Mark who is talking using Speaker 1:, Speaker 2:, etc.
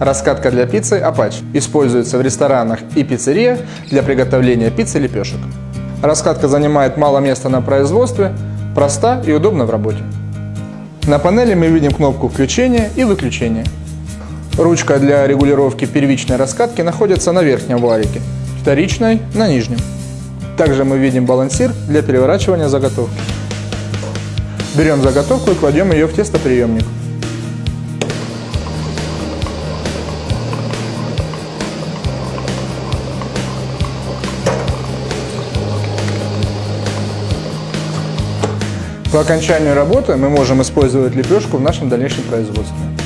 Speaker 1: Раскатка для пиццы Apache используется в ресторанах и пиццериях для приготовления пиццы лепешек. Раскатка занимает мало места на производстве, проста и удобна в работе. На панели мы видим кнопку включения и выключения. Ручка для регулировки первичной раскатки находится на верхнем валике, вторичной – на нижнем. Также мы видим балансир для переворачивания заготовки. Берем заготовку и кладем ее в тестоприемник. По окончанию работы мы можем использовать лепешку в нашем дальнейшем производстве.